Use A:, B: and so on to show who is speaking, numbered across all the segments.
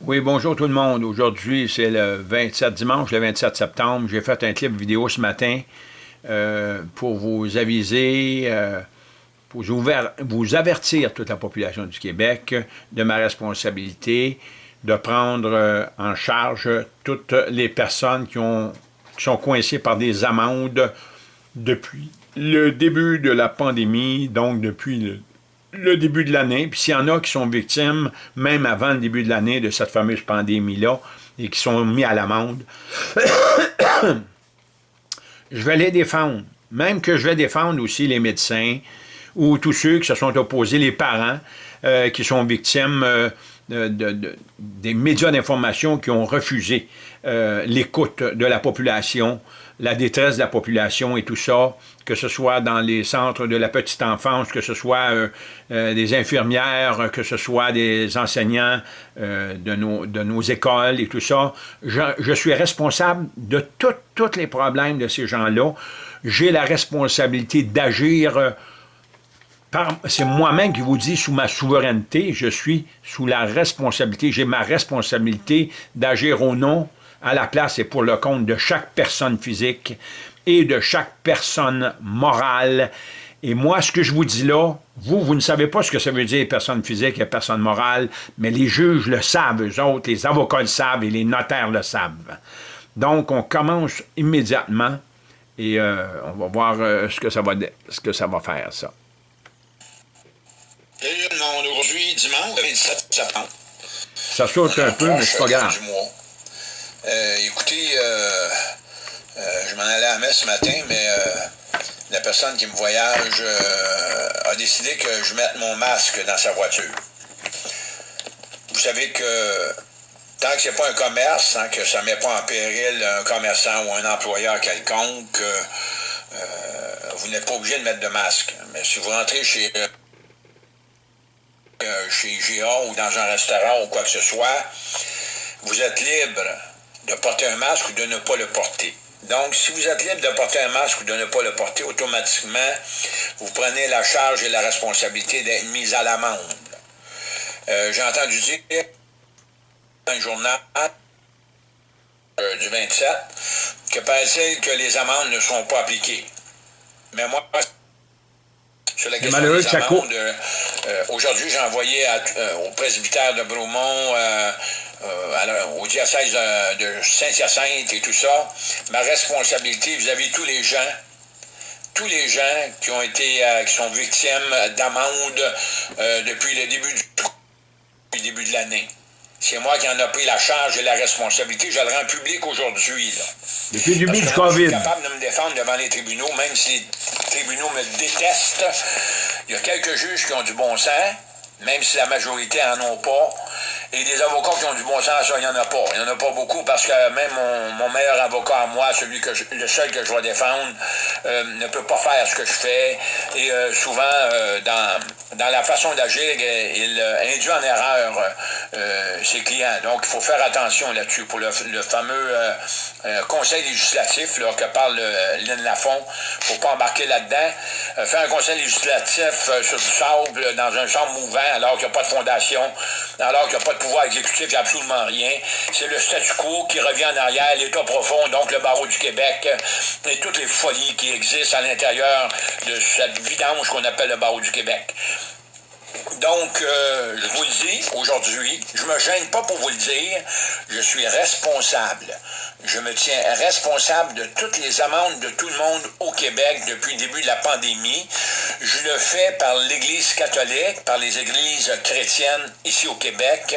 A: Oui, bonjour tout le monde. Aujourd'hui, c'est le 27 dimanche, le 27 septembre. J'ai fait un clip vidéo ce matin euh, pour vous aviser, euh, pour vous avertir toute la population du Québec de ma responsabilité de prendre euh, en charge toutes les personnes qui, ont, qui sont coincées par des amendes depuis le début de la pandémie, donc depuis le le début de l'année, puis s'il y en a qui sont victimes, même avant le début de l'année, de cette fameuse pandémie-là, et qui sont mis à l'amende, je vais les défendre. Même que je vais défendre aussi les médecins, ou tous ceux qui se sont opposés, les parents, euh, qui sont victimes euh, de, des médias d'information qui ont refusé euh, l'écoute de la population, la détresse de la population et tout ça, que ce soit dans les centres de la petite enfance, que ce soit euh, euh, des infirmières, que ce soit des enseignants de nos écoles et tout ça. Je, suis responsable de tous les problèmes de ces gens-là. J'ai la responsabilité d'agir c'est moi-même qui vous dis, sous ma souveraineté, je suis sous la responsabilité, j'ai ma responsabilité d'agir au nom, à la place et pour le compte de chaque personne physique et de chaque personne morale. Et moi, ce que je vous dis là, vous, vous ne savez pas ce que ça veut dire personne physique et personne morale, mais les juges le savent, eux autres, les avocats le savent et les notaires le savent. Donc, on commence immédiatement et euh, on va voir euh, ce, que ça va, ce que ça va faire, ça.
B: Aujourd'hui, dimanche 27 septembre.
A: Ça saute un peu, mais c'est pas grave.
B: Euh, écoutez, euh, euh, je m'en allais à la messe ce matin, mais la personne qui me voyage a décidé que je mette mon masque dans sa voiture. Vous savez que tant que c'est pas un commerce, hein, que ça ne met pas en péril un commerçant ou un employeur quelconque, vous n'êtes pas obligé de mettre de masque. Mais si vous rentrez chez euh, chez GA ou dans un restaurant ou quoi que ce soit, vous êtes libre de porter un masque ou de ne pas le porter. Donc, si vous êtes libre de porter un masque ou de ne pas le porter, automatiquement, vous prenez la charge et la responsabilité d'être mis à l'amende. Euh, j'ai entendu dire un journal euh, du 27 que paraît-il que les amendes ne sont pas appliquées. Mais moi, sur la question des amendes, euh, aujourd'hui, j'ai envoyé euh, au presbytère de Bromont, euh, au diocèse de Saint-Hyacinthe et tout ça, ma responsabilité vis-à-vis tous les gens tous les gens qui ont été qui sont victimes d'amendes depuis le début du début de l'année. C'est moi qui en ai pris la charge et la responsabilité. Je le rends public aujourd'hui.
A: Depuis le début du COVID. Je
B: suis capable de me défendre devant les tribunaux, même si les tribunaux me détestent. Il y a quelques juges qui ont du bon sens, même si la majorité n'en ont pas. Et des avocats qui ont du bon sens, il n'y en a pas. Il n'y en a pas beaucoup parce que même mon, meilleur avocat à moi, celui que le seul que je vais défendre, euh, ne peut pas faire ce que je fais. Et euh, souvent, euh, dans, dans la façon d'agir, il induit en erreur ses clients. Donc, il faut faire attention là-dessus. Pour le, fameux conseil législatif là, que parle Lynn Lafont, il ne faut pas embarquer là-dedans. faire un conseil législatif sur du sable dans un champ mouvant alors qu'il n'y a pas de fondation, alors qu'il n'y a pas de pouvoir exécutif, absolument rien. C'est le statu quo qui revient en arrière, l'État profond, donc le barreau du Québec, et toutes les folies qui existent à l'intérieur de cette vidange qu'on appelle le barreau du Québec. Donc, euh, je vous le dis aujourd'hui, je me gêne pas pour vous le dire, je suis responsable. Je me tiens responsable de toutes les amendes de tout le monde au Québec depuis le début de la pandémie. Je le fais par l'Église catholique, par les églises chrétiennes ici au Québec.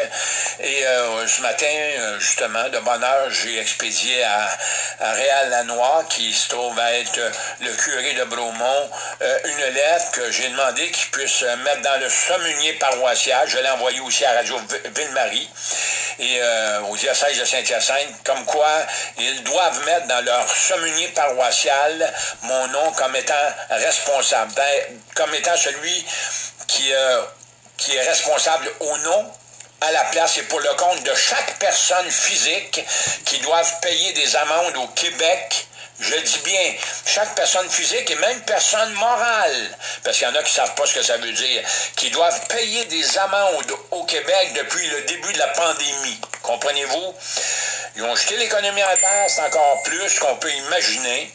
B: Et euh, ce matin, euh, justement, de bonne heure, j'ai expédié à, à Réal Lanois, qui se trouve à être le curé de Bromont, une lettre que j'ai demandé qu'il puisse mettre dans le communier paroissial. Je l'ai envoyé aussi à Radio Ville-Marie et euh, au diocèse de Saint-Hyacinthe, comme quoi ils doivent mettre dans leur communier paroissial mon nom comme étant responsable, ben, comme étant celui qui, euh, est responsable au nom à la place et pour le compte de chaque personne physique qui doivent payer des amendes au Québec je dis bien, chaque personne physique et même personne morale, parce qu'il y en a qui ne savent pas ce que ça veut dire, qui doivent payer des amendes au Québec depuis le début de la pandémie. Comprenez-vous? Ils ont jeté l'économie à terre, c'est encore plus qu'on peut imaginer.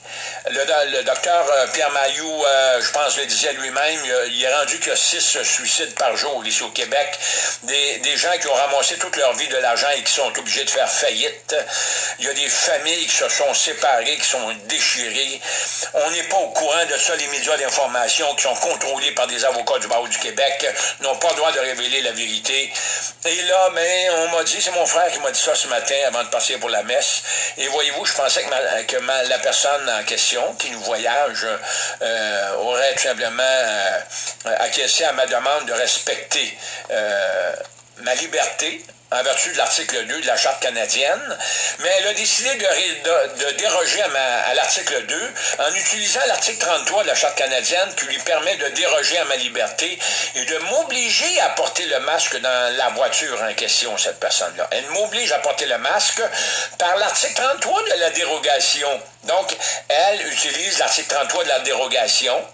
B: Le, docteur euh, Pierre Mailloux, euh, je pense, le disait lui-même, il, est rendu qu'il y a six suicides par jour ici au Québec. Des, des, gens qui ont ramassé toute leur vie de l'argent et qui sont obligés de faire faillite. Il y a des familles qui se sont séparées, qui sont déchirées. On n'est pas au courant de ça. Les médias d'information qui sont contrôlés par des avocats du barreau du Québec n'ont pas le droit de révéler la vérité. Et là, mais on m'a dit, c'est mon frère qui m'a dit ça ce matin avant de passer pour la messe. Et voyez-vous, je pensais que, la personne question, qui nous voyage, euh, aurait tout simplement euh, acquiescé à ma demande de respecter euh, ma liberté, en vertu de l'article 2 de la Charte canadienne, mais elle a décidé de, déroger à, l'article 2 en utilisant l'article 33 de la Charte canadienne qui lui permet de déroger à ma liberté et de m'obliger à porter le masque dans la voiture en question, cette personne-là. Elle m'oblige à porter le masque par l'article 33 de la dérogation. Donc, elle utilise l'article 33 de la dérogation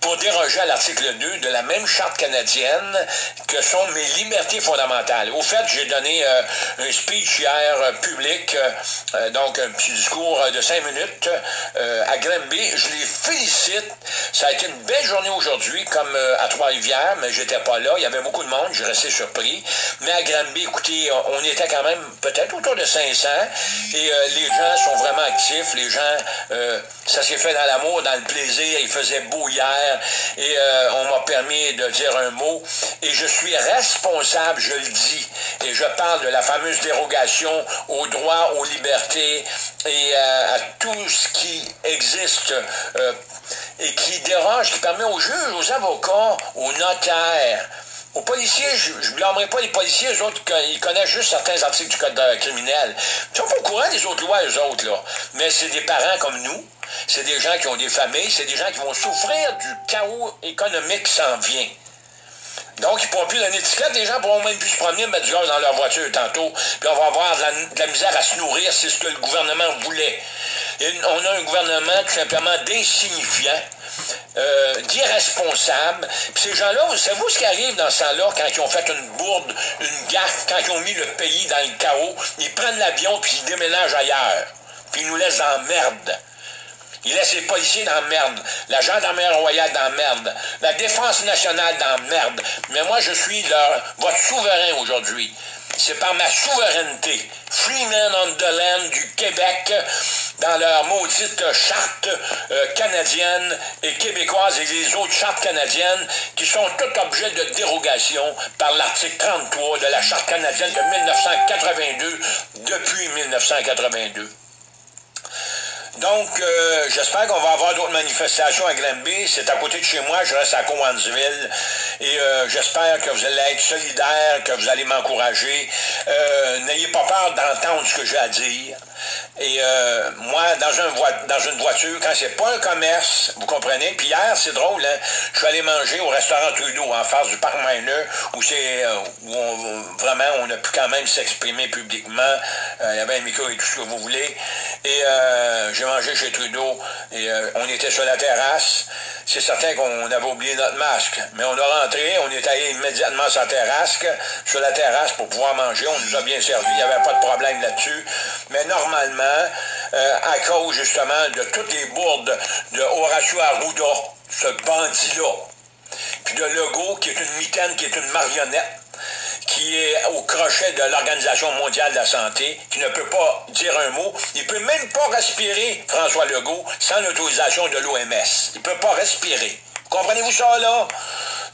B: pour déroger à l'article 2 de la même charte canadienne que sont mes libertés fondamentales. Au fait, j'ai donné euh, un speech hier euh, public, euh, donc un petit discours de cinq minutes à Granby. Je les félicite. Ça a été une belle journée aujourd'hui, comme à Trois-Rivières, mais j'étais pas là. Il y avait beaucoup de monde, j'ai resté surpris. Mais à Granby, écoutez, on était quand même peut-être autour de 500 et les gens sont vraiment actifs. Les gens, ça s'est fait dans l'amour, dans le plaisir. Il faisait beau hier et euh, on m'a permis de dire un mot. Et je suis responsable, je le dis, et je parle de la fameuse dérogation aux droits, aux libertés et euh, à tout ce qui existe euh, et qui dérange, qui permet aux juges, aux avocats, aux notaires, aux policiers, je ne blâmerai pas les policiers, eux autres, ils connaissent juste certains articles du code criminel. Ils sont pas au courant des autres lois, eux autres, là. Mais c'est des parents comme nous, c'est des gens qui ont des familles, c'est des gens qui vont souffrir du chaos économique qui s'en vient. Donc, ils ne pourront plus donner d'étiquette. Les gens pourront même plus se promener, mettre du gaz dans leur voiture tantôt. Puis on va avoir de la, misère à se nourrir. C'est ce que le gouvernement voulait. on a un gouvernement tout simplement d'insignifiant, euh, d'irresponsable. Puis ces gens-là, vous savez ce qui arrive dans ce temps-là quand ils ont fait une bourde, une gaffe, quand ils ont mis le pays dans le chaos? Ils prennent l'avion puis ils déménagent ailleurs. Puis ils nous laissent en merde. Il laisse les policiers dans merde, la gendarmerie royale dans merde, la défense nationale dans merde. Mais moi, je suis leur, votre souverain aujourd'hui. C'est par ma souveraineté, Freeman on the Land du Québec, dans leur maudite charte euh, canadienne et québécoise et les autres chartes canadiennes qui sont toutes objets de dérogation par l'article 33 de la charte canadienne de 1982 depuis 1982. Donc, euh, j'espère qu'on va avoir d'autres manifestations à Granby. C'est à côté de chez moi, je reste à Cowansville. Et euh, j'espère que vous allez être solidaires, que vous allez m'encourager. Euh, n'ayez pas peur d'entendre ce que j'ai à dire. Et euh, moi, dans, dans une voiture, quand c'est pas un commerce, vous comprenez? Puis hier, c'est drôle, hein? je suis allé manger au restaurant Trudeau, en face du parc Miner, où c'est euh, où vraiment on a pu quand même s'exprimer publiquement. Euh, il y avait un micro et tout ce que vous voulez. Et j'ai mangé chez Trudeau et on était sur la terrasse. C'est certain qu'on avait oublié notre masque, mais on a rentré, on est allé immédiatement sur la terrasse, sur la terrasse pour pouvoir manger. On nous a bien servi, il n'y avait pas de problème là-dessus. Mais normalement, euh, à cause justement de toutes les bourdes de Horacio Arruda, ce bandit-là, puis de Legault, qui est une mitaine, qui est une marionnette, qui est au crochet de l'Organisation mondiale de la santé, qui ne peut pas dire un mot. Il ne peut même pas respirer, François Legault, sans l'autorisation de l'OMS. Il ne peut pas respirer. Comprenez-vous ça, là?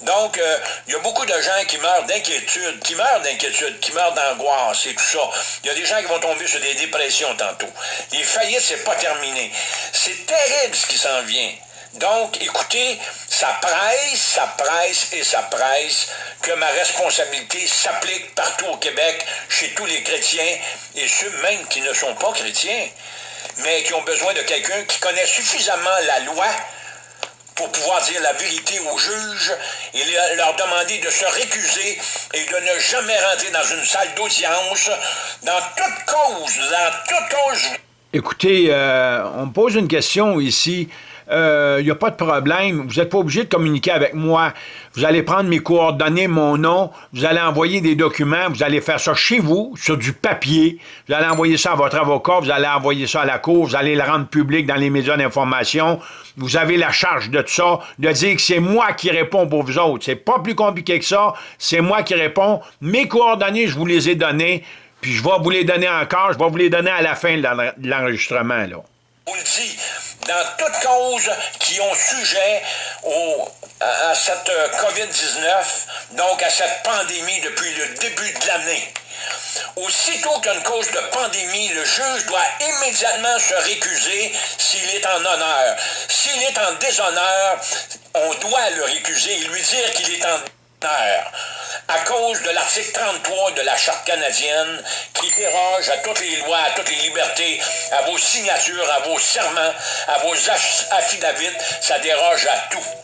B: Donc, euh, il y a beaucoup de gens qui meurent d'inquiétude, qui meurent d'inquiétude, qui meurent d'angoisse et tout ça. Il y a des gens qui vont tomber sur des dépressions tantôt. Les faillites, c'est pas terminé. C'est terrible ce qui s'en vient. Donc, écoutez, ça presse, ça presse et ça presse que ma responsabilité s'applique partout au Québec, chez tous les chrétiens et ceux même qui ne sont pas chrétiens, mais qui ont besoin de quelqu'un qui connaît suffisamment la loi pour pouvoir dire la vérité aux juges et leur demander de se récuser et de ne jamais rentrer dans une salle d'audience dans toute cause, dans toute cause
A: Écoutez, euh, on me pose une question ici. Il euh, n'y a pas de problème. Vous n'êtes pas obligé de communiquer avec moi. Vous allez prendre mes coordonnées, mon nom, vous allez envoyer des documents, vous allez faire ça chez vous, sur du papier, vous allez envoyer ça à votre avocat, vous allez envoyer ça à la cour, vous allez le rendre public dans les médias d'information. Vous avez la charge de ça, de dire que c'est moi qui réponds pour vous autres. C'est pas plus compliqué que ça, c'est moi qui réponds. Mes coordonnées, je vous les ai données, puis je vais vous les donner encore, je vais vous les donner à la fin de l'enregistrement, là
B: vous le dit, dans toutes causes qui ont sujet au, à, cette euh, COVID-19, donc à cette pandémie depuis le début de l'année. Aussitôt qu'une cause de pandémie, le juge doit immédiatement se récuser s'il est en honneur. S'il est en déshonneur, on doit le récuser et lui dire qu'il est en à cause de l'article 33 de la Charte canadienne qui déroge à toutes les lois, à toutes les libertés, à vos signatures, à vos serments, à vos affidavits, ça déroge à tout.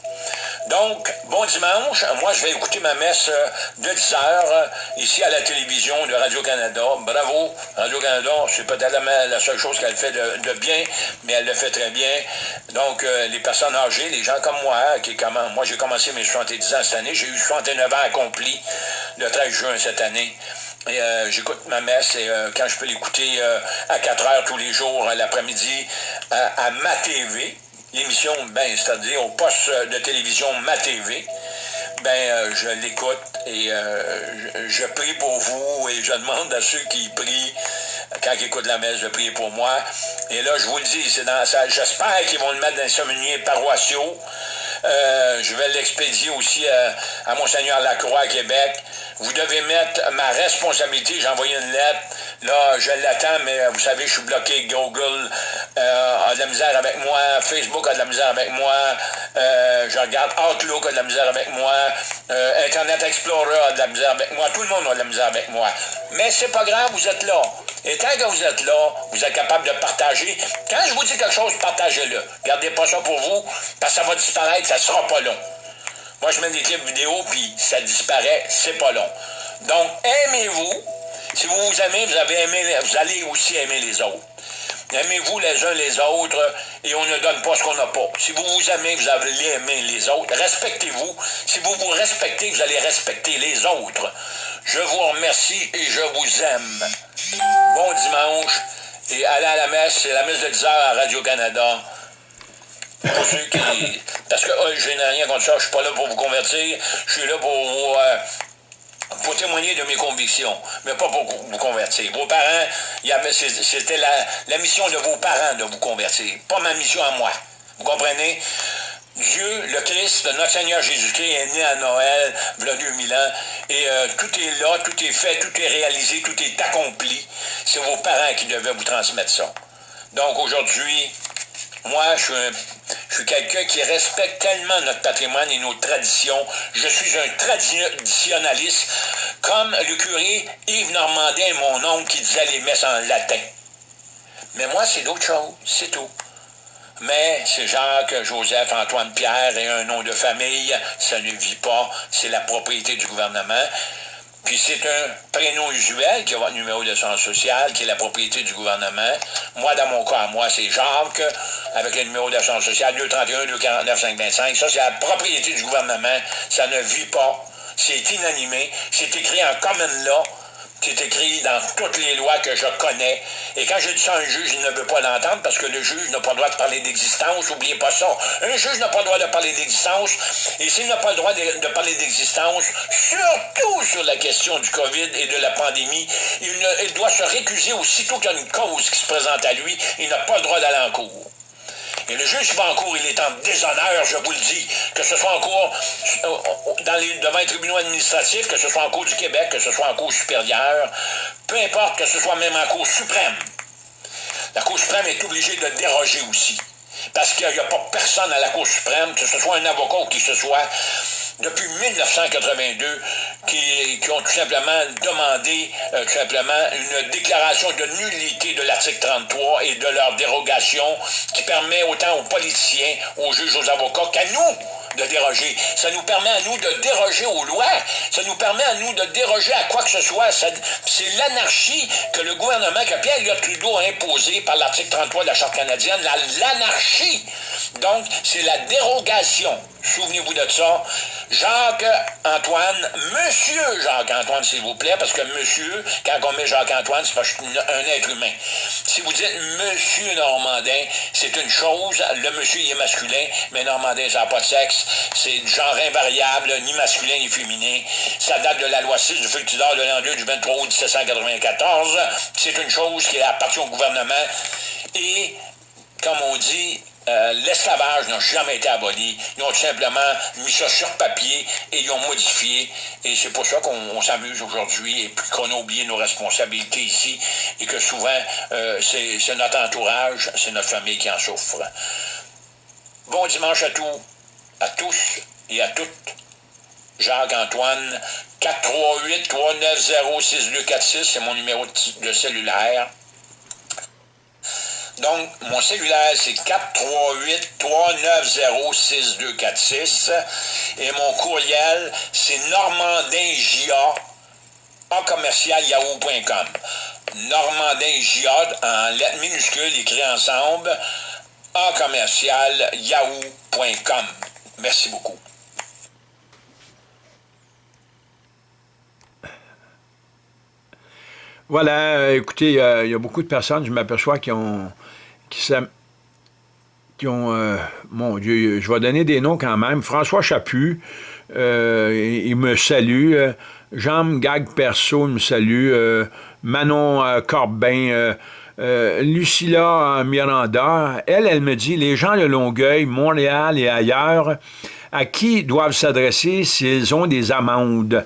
B: Donc, bon dimanche. Moi, je vais écouter ma messe euh, de 10 heures euh, ici à la télévision de Radio-Canada. Bravo, Radio-Canada. C'est peut-être la, seule chose qu'elle fait de, bien, mais elle le fait très bien. Donc, euh, les personnes âgées, les gens comme moi, qui comment, moi, j'ai commencé mes 70 ans cette année. J'ai eu 69 ans accomplis le 13 juin cette année. J'écoute ma messe et quand je peux l'écouter à 4 heures tous les jours l'après-midi à ma TV, l'émission, ben, c'est-à-dire au poste de télévision Ma TV, ben, euh, je l'écoute et euh, je, prie pour vous et je demande à ceux qui prient, quand ils écoutent la messe, de prier pour moi. Et là, je vous le dis, c'est dans ça. J'espère qu'ils vont le mettre dans les sommeillers paroissiaux. Euh, je vais l'expédier aussi à, à Monseigneur Lacroix à Québec. Vous devez mettre ma responsabilité. J'ai envoyé une lettre. Là, je l'attends, mais vous savez, je suis bloqué. Google euh, a de la misère avec moi. Facebook a de la misère avec moi. Euh, je regarde Outlook a de la misère avec moi. Euh, Internet Explorer a de la misère avec moi. Tout le monde a de la misère avec moi. Mais c'est pas grave, vous êtes là. Et tant que vous êtes là, vous êtes capable de partager. Quand je vous dis quelque chose, partagez-le. Gardez pas ça pour vous, parce que ça va disparaître, ça sera pas long. Moi, je mets des clips vidéo, puis ça disparaît, c'est pas long. Donc, aimez-vous. Si vous vous aimez, vous, avez aimé, vous allez aussi aimer les autres. Aimez-vous les uns les autres et on ne donne pas ce qu'on n'a pas. Si vous vous aimez, vous allez aimer les autres. Respectez-vous. Si vous vous respectez, vous allez respecter les autres. Je vous remercie et je vous aime. Bon dimanche et allez à la messe. C'est la messe de 10 heures à Radio-Canada. Pour ceux qui. Parce que oh, je n'ai rien contre ça, je suis pas là pour vous convertir, je suis là pour vous. Euh, pour témoigner de mes convictions, mais pas pour vous convertir. Vos parents, c'était la, mission de vos parents de vous convertir, pas ma mission à moi. Vous comprenez? Dieu, le Christ, notre Seigneur Jésus-Christ est né à Noël, a 2000 ans, et euh, tout est là, tout est fait, tout est réalisé, tout est accompli. C'est vos parents qui devaient vous transmettre ça. Donc aujourd'hui, moi, je suis, quelqu'un qui respecte tellement notre patrimoine et nos traditions. Je suis un traditionnaliste, comme le curé Yves Normandin mon oncle qui disait les messes en latin. Mais moi, c'est d'autres choses, c'est tout. Mais c'est Jacques, Joseph, Antoine Pierre et un nom de famille, ça ne vit pas, c'est la propriété du gouvernement. Puis c'est un prénom usuel qui a votre numéro de sens social, qui est la propriété du gouvernement. Moi, dans mon cas, moi, c'est Jacques, avec le numéro d'assurance sociale 231 249 525. Ça, c'est la propriété du gouvernement. Ça ne vit pas. C'est inanimé. C'est écrit en common law c'est écrit dans toutes les lois que je connais. Et quand je dis ça à un juge, il ne veut pas l'entendre parce que le juge n'a pas le droit de parler d'existence. N'oubliez pas ça. Un juge n'a pas le droit de parler d'existence. Et s'il n'a pas le droit de, parler d'existence, surtout sur la question du COVID et de la pandémie, il, il doit se récuser aussitôt qu'il y a une cause qui se présente à lui. Il n'a pas le droit d'aller en cours. Et le juge va en cours, il est en déshonneur, je vous le dis, que ce soit en cours euh, dans les, devant les tribunaux administratifs, que ce soit en cours du Québec, que ce soit en cours supérieure, peu importe que ce soit même en cour suprême. La Cour suprême est obligée de déroger aussi. Parce qu'il n'y a pas personne à la Cour suprême, que ce soit un avocat ou qui ce soit, depuis 1982 qui, ont tout simplement demandé euh, tout simplement une déclaration de nullité de l'article 33 et de leur dérogation qui permet autant aux politiciens, aux juges, aux avocats qu'à nous, de déroger. Ça nous permet à nous de déroger aux lois. Ça nous permet à nous de déroger à quoi que ce soit. C'est l'anarchie que le gouvernement, que Pierre Trudeau a imposé par l'article 33 de la Charte canadienne, l'anarchie. Donc, c'est la dérogation. Souvenez-vous de ça. Jacques-Antoine, Monsieur Jacques-Antoine, s'il vous plaît, parce que Monsieur, quand on met Jacques-Antoine, c'est un être humain. Si vous dites Monsieur Normandin, c'est une chose, le monsieur il est masculin, mais Normandin, ça n'a pas de sexe, c'est genre invariable, ni masculin ni féminin. Ça date de la loi 6 du Fultidor de l'an 2 du 23 août 1794. C'est une chose qui appartient au gouvernement. Et, comme on dit, euh, l'esclavage n'a jamais été aboli. Ils ont simplement mis ça sur papier et ils ont modifié. Et c'est pour ça qu'on s'amuse aujourd'hui et qu'on a oublié nos responsabilités ici et que souvent, euh, c'est notre entourage, c'est notre famille qui en souffre. Bon dimanche à tous, à tous et à toutes. Jacques-Antoine, 438-390-6246, c'est mon numéro de cellulaire. Donc, mon cellulaire, c'est 438-390-6246. Et mon courriel, c'est normandingia en yahoo.com. Normandingia en lettres minuscules écrit ensemble en. Merci beaucoup.
A: Voilà, écoutez, il y a beaucoup de personnes, je m'aperçois, qui ont qui, ont, euh, mon Dieu, je vais donner des noms quand même. François Chaput, euh, il, me salue. Jean Gag Perso, il me salue. Euh, Manon Corbin, Lucilla Miranda, elle, elle me dit, les gens de Longueuil, Montréal et ailleurs, à qui doivent s'adresser s'ils ont des amendes?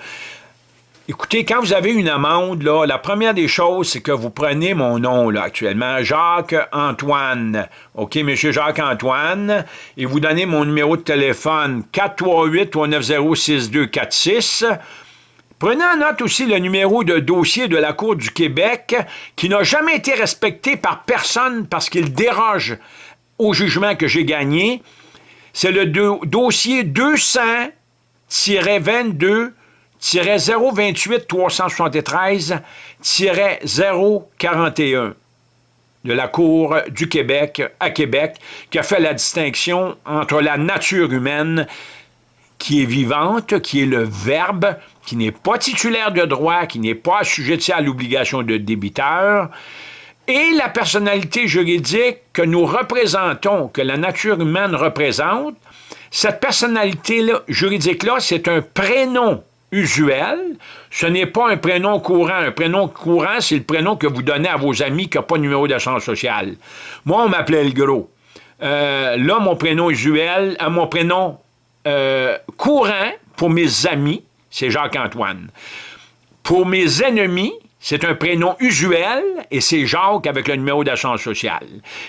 A: Écoutez, quand vous avez une amende, la première des choses, c'est que vous prenez mon nom, actuellement, Jacques-Antoine. OK, Monsieur Jacques-Antoine, et vous donnez mon numéro de téléphone 438-390-6246. Prenez en note aussi le numéro de dossier de la Cour du Québec qui n'a jamais été respecté par personne parce qu'il déroge au jugement que j'ai gagné. C'est le dossier 200-22 028 373 041 de la Cour du Québec à Québec, qui a fait la distinction entre la nature humaine qui est vivante, qui est le verbe, qui n'est pas titulaire de droit, qui n'est pas assujetti à l'obligation de débiteur, et la personnalité juridique que nous représentons, que la nature humaine représente, cette personnalité juridique-là, c'est un prénom usuel. Ce n'est pas un prénom courant. Un prénom courant, c'est le prénom que vous donnez à vos amis qui n'ont pas de numéro d'assurance sociale. Moi, on m'appelait le gros. Euh, là, mon prénom usuel, euh, mon prénom euh, courant pour mes amis, c'est Jacques-Antoine. Pour mes ennemis, c'est un prénom usuel et c'est Jacques avec le numéro d'assurance sociale.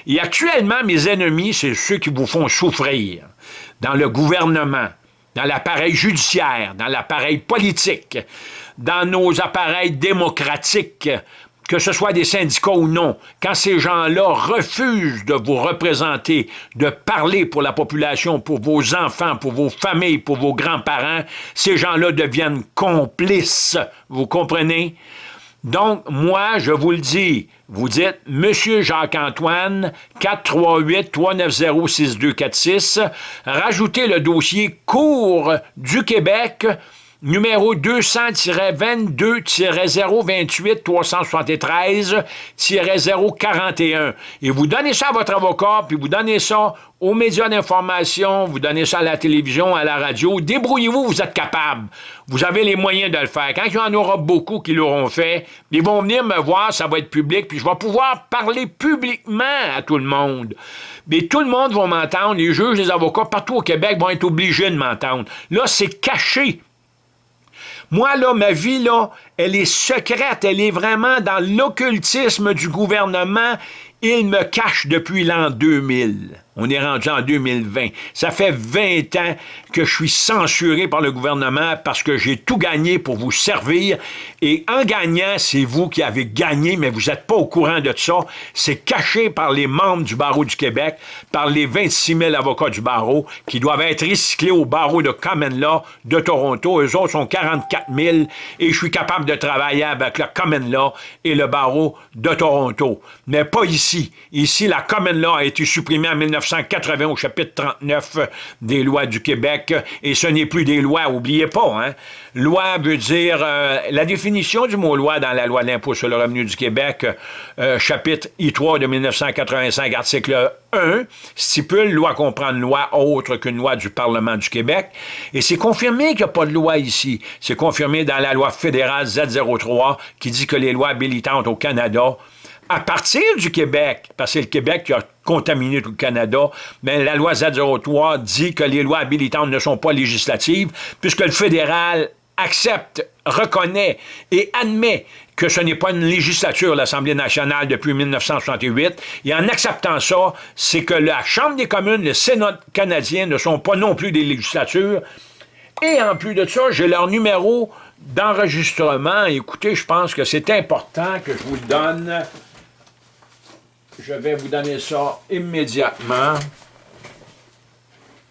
A: Et actuellement, mes ennemis, c'est ceux qui vous font souffrir dans le gouvernement, dans l'appareil judiciaire, dans l'appareil politique, dans nos appareils démocratiques, que ce soit des syndicats ou non, quand ces gens-là refusent de vous représenter, de parler pour la population, pour vos enfants, pour vos familles, pour vos grands-parents, ces gens-là deviennent complices, vous comprenez? Donc, moi, je vous le dis, vous dites Monsieur Jacques-Antoine, 438-390-6246, rajoutez le dossier Cours du Québec, numéro 200-22-028-373-041. Et vous donnez ça à votre avocat, puis vous donnez ça aux médias d'information, vous donnez ça à la télévision, à la radio. Débrouillez-vous, vous êtes capable. Vous avez les moyens de le faire. Quand il y en aura beaucoup qui l'auront fait, ils vont venir me voir, ça va être public, puis je vais pouvoir parler publiquement à tout le monde. Mais tout le monde va m'entendre, les juges, les avocats, partout au Québec vont être obligés de m'entendre. Là, c'est caché. Moi, là, ma vie, là, elle est secrète, elle est vraiment dans l'occultisme du gouvernement. Il me cache depuis l'an 2000. On est rendu en 2020. Ça fait 20 ans que je suis censuré par le gouvernement parce que j'ai tout gagné pour vous servir. Et en gagnant, c'est vous qui avez gagné, mais vous n'êtes pas au courant de ça. C'est caché par les membres du barreau du Québec, par les 26 000 avocats du barreau qui doivent être recyclés au barreau de Common Law de Toronto. Eux autres sont 44 000 et je suis capable de travailler avec le Common Law et le barreau de Toronto. Mais pas ici. Ici, la Common Law a été supprimée en 19 1980 au chapitre 39 des lois du Québec, et ce n'est plus des lois, oubliez pas, hein? Loi veut dire, euh, la définition du mot loi dans la loi de l'impôt sur le revenu du Québec, euh, chapitre I3 de 1985, article 1, stipule loi comprend une loi autre qu'une loi du Parlement du Québec, et c'est confirmé qu'il n'y a pas de loi ici. C'est confirmé dans la loi fédérale Z03 qui dit que les lois habilitantes au Canada à partir du Québec, parce que c'est le Québec qui a contaminé tout le Canada, mais la loi Z03 dit que les lois habilitantes ne sont pas législatives, puisque le fédéral accepte, reconnaît et admet que ce n'est pas une législature, l'Assemblée nationale, depuis 1968. Et en acceptant ça, c'est que la Chambre des communes, le Sénat canadien ne sont pas non plus des législatures. Et en plus de ça, j'ai leur numéro d'enregistrement. Écoutez, je pense que c'est important que je vous le donne. Je vais vous donner ça immédiatement.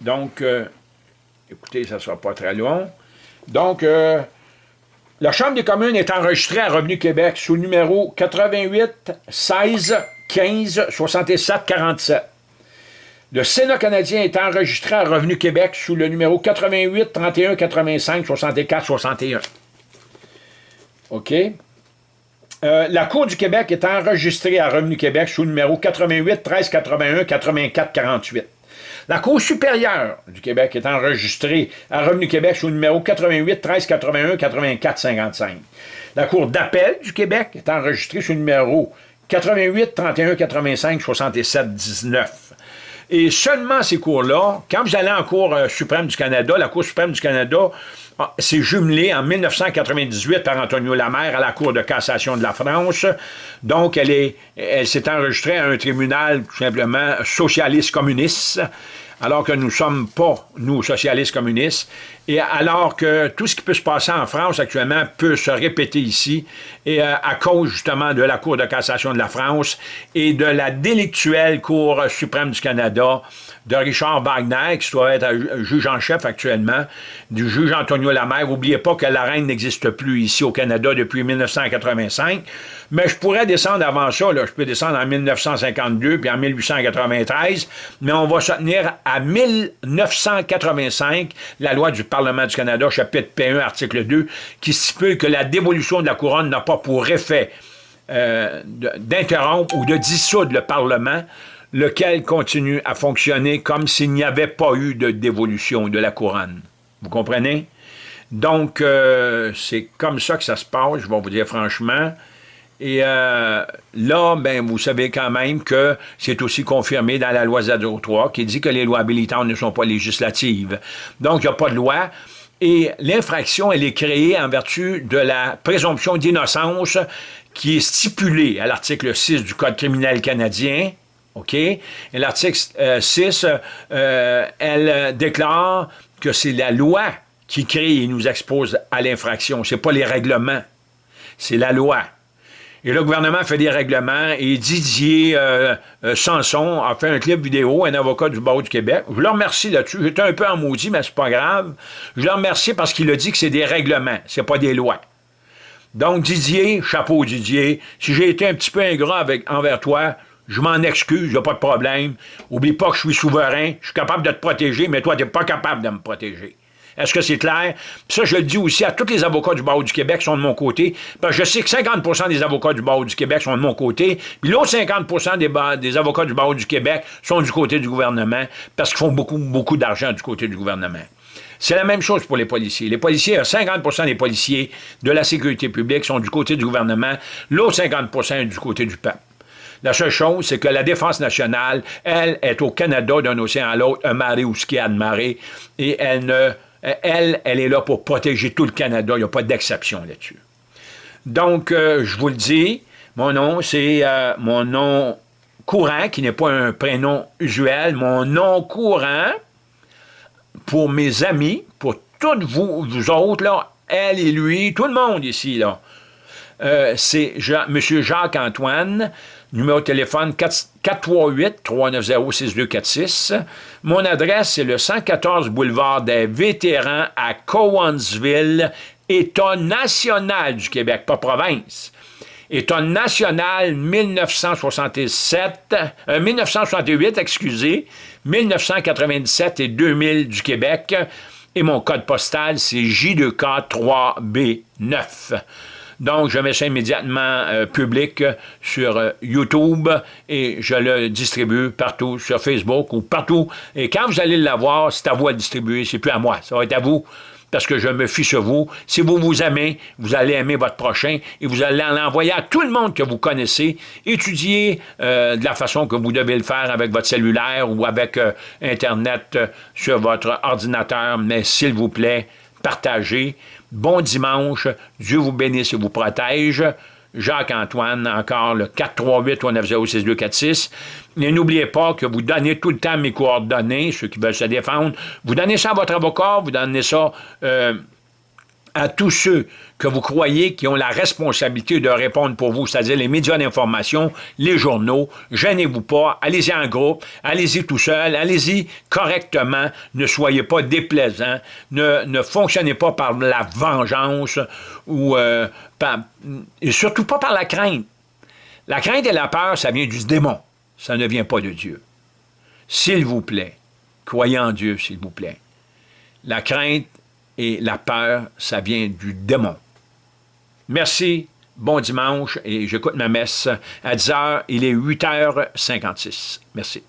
A: Donc, euh, écoutez, ça ne sera pas très long. Donc, euh, la Chambre des communes est enregistrée à Revenu Québec sous le numéro 88 16 15 67 47. Le Sénat canadien est enregistré à Revenu Québec sous le numéro 88 31 85 64 61. OK? Euh, la Cour du Québec est enregistrée à Revenu Québec sous le numéro 88 13 81 84 48. La Cour supérieure du Québec est enregistrée à Revenu Québec sous le numéro 88 13 81 84 55. La Cour d'appel du Québec est enregistrée sous le numéro 88 31 85 67 19. Et seulement ces cours-là, quand vous allez en Cour euh, suprême du Canada, la Cour suprême du Canada ah, c'est jumelé en 1998 par Antonio Lamère à la Cour de cassation de la France. Donc, elle s'est enregistrée à un tribunal tout simplement socialiste communiste alors que nous ne sommes pas, nous, socialistes communistes, et alors que tout ce qui peut se passer en France actuellement peut se répéter ici, et euh, à cause justement de la Cour de cassation de la France et de la délictuelle Cour suprême du Canada, de Richard Wagner, qui doit être juge en chef actuellement, du juge Antonio Lamère. N'oubliez pas que la reine n'existe plus ici au Canada depuis 1985, mais je pourrais descendre avant ça, là. je peux descendre en 1952 puis en 1893, mais on va se tenir à 1985, la loi du Parlement du Canada, chapitre P1, article 2, qui stipule que la dévolution de la couronne n'a pas pour effet euh, d'interrompre ou de dissoudre le Parlement, lequel continue à fonctionner comme s'il n'y avait pas eu de dévolution de la couronne. Vous comprenez? Donc, euh, c'est comme ça que ça se passe, je vais vous dire franchement. Et euh, là, ben, vous savez quand même que c'est aussi confirmé dans la loi Z03 qui dit que les lois habilitantes ne sont pas législatives. Donc, il n'y a pas de loi. Et l'infraction, elle est créée en vertu de la présomption d'innocence qui est stipulée à l'article 6 du Code criminel canadien. OK? Et l'article 6, euh, euh, elle déclare que c'est la loi qui crée et nous expose à l'infraction. Ce n'est pas les règlements, c'est la loi. Et le gouvernement fait des règlements et Didier euh, euh, Sanson a fait un clip vidéo, un avocat du barreau du Québec. Je le remercie là-dessus. J'étais un peu en maudit, mais c'est pas grave. Je le remercie parce qu'il a dit que c'est des règlements, c'est pas des lois. Donc Didier, chapeau Didier, si j'ai été un petit peu ingrat avec, envers toi, je m'en excuse, il a pas de problème. Oublie pas que je suis souverain, je suis capable de te protéger, mais toi, tu n'es pas capable de me protéger. Est-ce que c'est clair? Ça, je le dis aussi à tous les avocats du barreau du Québec sont de mon côté, parce que je sais que 50% des avocats du barreau du Québec sont de mon côté, puis l'autre 50 des, des avocats du barreau du Québec sont du côté du gouvernement, parce qu'ils font beaucoup, beaucoup d'argent du côté du gouvernement. C'est la même chose pour les policiers. Les policiers, 50% des policiers de la sécurité publique sont du côté du gouvernement, l'autre 50% est du côté du peuple. La seule chose, c'est que la défense nationale, elle, est au Canada d'un océan à l'autre, un marée ou ski à marée, et elle ne elle, elle est là pour protéger tout le Canada. Il n'y a pas d'exception là-dessus. Donc, euh, je vous le dis, mon nom, c'est euh, mon nom courant, qui n'est pas un prénom usuel, mon nom courant, pour mes amis, pour toutes vous, vous autres, là, elle et lui, tout le monde ici, là. Euh, c'est M. Jacques-Antoine, numéro de téléphone 438-390-6246. Mon adresse, c'est le 114 boulevard des Vétérans à Cowansville, État national du Québec, pas province. État national 1967, 1968, euh, excusez, 1997 et 2000 du Québec. Et mon code postal, c'est J2K3B9. Donc, je mets ça immédiatement euh, public sur euh, YouTube et je le distribue partout sur Facebook ou partout. Et quand vous allez l'avoir, c'est à vous à le distribuer, c'est plus à moi, ça va être à vous parce que je me fie sur vous. Si vous vous aimez, vous allez aimer votre prochain et vous allez l'envoyer à tout le monde que vous connaissez. Étudiez euh, de la façon que vous devez le faire avec votre cellulaire ou avec Internet sur votre ordinateur, mais s'il vous plaît, partagez. Bon dimanche, Dieu vous bénisse et vous protège. Jacques-Antoine, encore le 438-390-6246. Et n'oubliez pas que vous donnez tout le temps mes coordonnées, ceux qui veulent se défendre. Vous donnez ça à votre avocat, vous donnez ça euh, à tous ceux que vous croyez qui ont la responsabilité de répondre pour vous, c'est-à-dire les médias d'information, les journaux. Gênez-vous pas, allez-y en groupe, allez-y tout seul, allez-y correctement, ne soyez pas déplaisant, ne, ne fonctionnez pas par la vengeance ou euh, et surtout pas par la crainte. La crainte et la peur, ça vient du démon, ça ne vient pas de Dieu. S'il vous plaît, croyez en Dieu, s'il vous plaît. La crainte et la peur, ça vient du démon. Merci, bon dimanche, et j'écoute ma messe à 10h, il est 8h56. Merci.